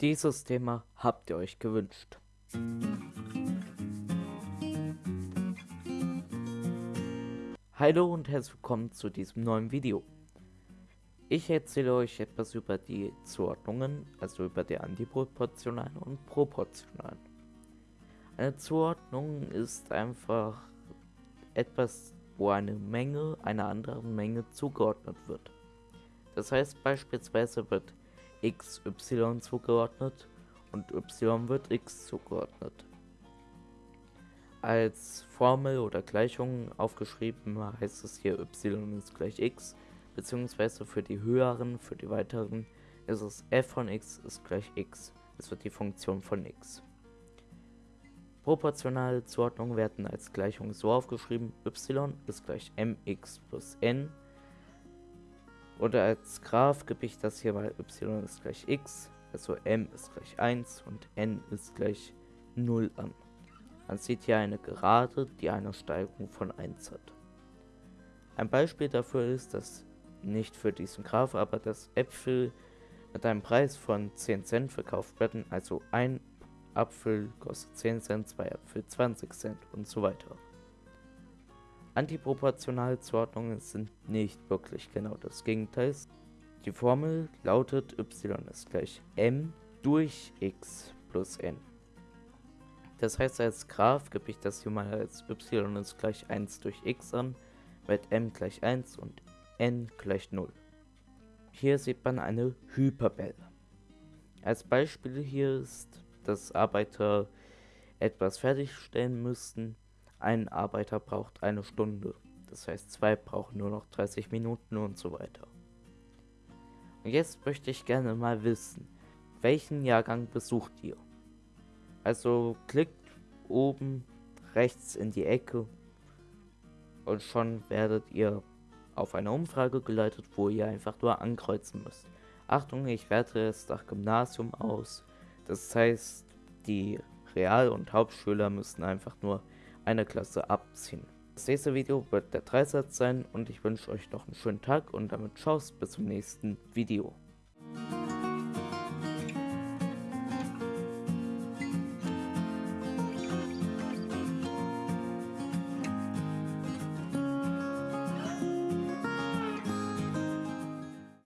Dieses Thema habt ihr euch gewünscht. Hallo und herzlich willkommen zu diesem neuen Video. Ich erzähle euch etwas über die Zuordnungen, also über die antiproportionalen und proportionalen. Eine Zuordnung ist einfach etwas, wo eine Menge einer anderen Menge zugeordnet wird. Das heißt beispielsweise wird x y zugeordnet und y wird x zugeordnet. Als Formel oder Gleichung aufgeschrieben heißt es hier y ist gleich x, beziehungsweise für die höheren, für die weiteren ist es f von x ist gleich x. Es wird die Funktion von x. Proportionale Zuordnungen werden als Gleichung so aufgeschrieben, y ist gleich mx plus n. Oder als Graph gebe ich das hier mal y ist gleich x, also m ist gleich 1 und n ist gleich 0 an. Man sieht hier eine Gerade, die eine Steigung von 1 hat. Ein Beispiel dafür ist, dass nicht für diesen Graph, aber dass Äpfel mit einem Preis von 10 Cent verkauft werden, also ein Apfel kostet 10 Cent, zwei Äpfel 20 Cent und so weiter. Antiproportionale Zuordnungen sind nicht wirklich genau das Gegenteil. Die Formel lautet y ist gleich m durch x plus n. Das heißt, als Graph gebe ich das hier mal als y ist gleich 1 durch x an, mit m gleich 1 und n gleich 0. Hier sieht man eine Hyperbelle. Als Beispiel hier ist, dass Arbeiter etwas fertigstellen müssten. Ein Arbeiter braucht eine Stunde. Das heißt, zwei brauchen nur noch 30 Minuten und so weiter. Und jetzt möchte ich gerne mal wissen, welchen Jahrgang besucht ihr? Also klickt oben rechts in die Ecke und schon werdet ihr auf eine Umfrage geleitet, wo ihr einfach nur ankreuzen müsst. Achtung, ich werte es nach Gymnasium aus. Das heißt, die Real- und Hauptschüler müssen einfach nur eine Klasse abziehen. Das nächste Video wird der Dreisatz sein und ich wünsche euch noch einen schönen Tschüss und damit Tschüss bis zum nächsten Video.